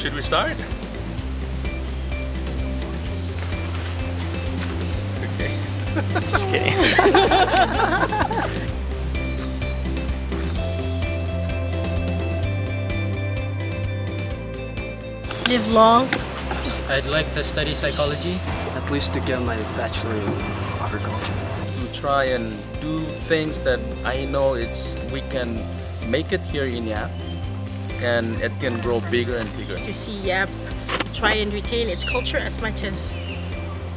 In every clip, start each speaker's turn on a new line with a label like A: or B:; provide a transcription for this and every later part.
A: should we start? Okay.
B: Just kidding.
C: Live long.
D: I'd like to study psychology.
E: At least to get my bachelor in agriculture.
A: To try and do things that I know it's we can make it here in Yap and it can grow bigger and bigger.
C: To see Yap try and retain its culture as much as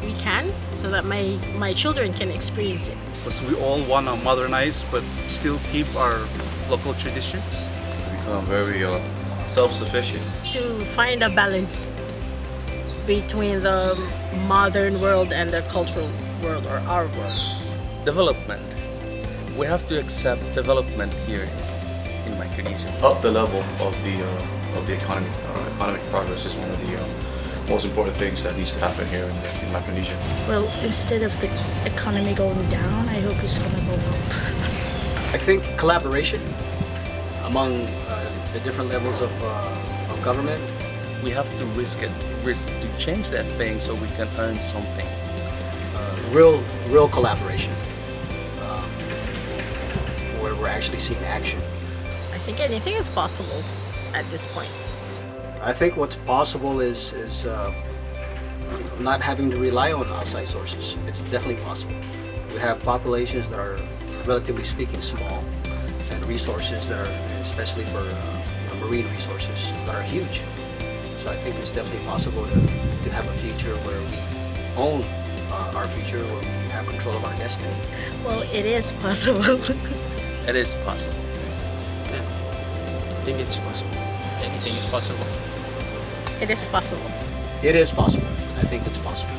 C: we can so that my, my children can experience it.
F: Because we all want to modernize but still keep our local traditions.
G: Become very uh, self-sufficient.
C: To find a balance between the modern world and the cultural world or our world.
A: Development. We have to accept development here in Micronesia.
G: Up the level of the uh, of the economy. Uh, economic progress is one of the uh, most important things that needs to happen here in, in Micronesia.
H: Well, instead of the economy going down, I hope it's gonna go up.
E: I think collaboration among uh, the different levels of, uh, of government.
A: We have to risk it, risk to change that thing so we can earn something.
E: Uh, real, real collaboration. Um, where we're actually seeing action.
C: I think anything is possible at this point.
E: I think what's possible is, is uh, not having to rely on outside sources. It's definitely possible. We have populations that are, relatively speaking, small, and resources that are, especially for uh, marine resources, that are huge. So I think it's definitely possible to, to have a future where we own uh, our future, where we have control of our destiny.
C: Well, it is possible.
A: It is possible.
D: I think it's possible. Anything is possible.
C: it is possible.
E: It is possible. I think it's possible.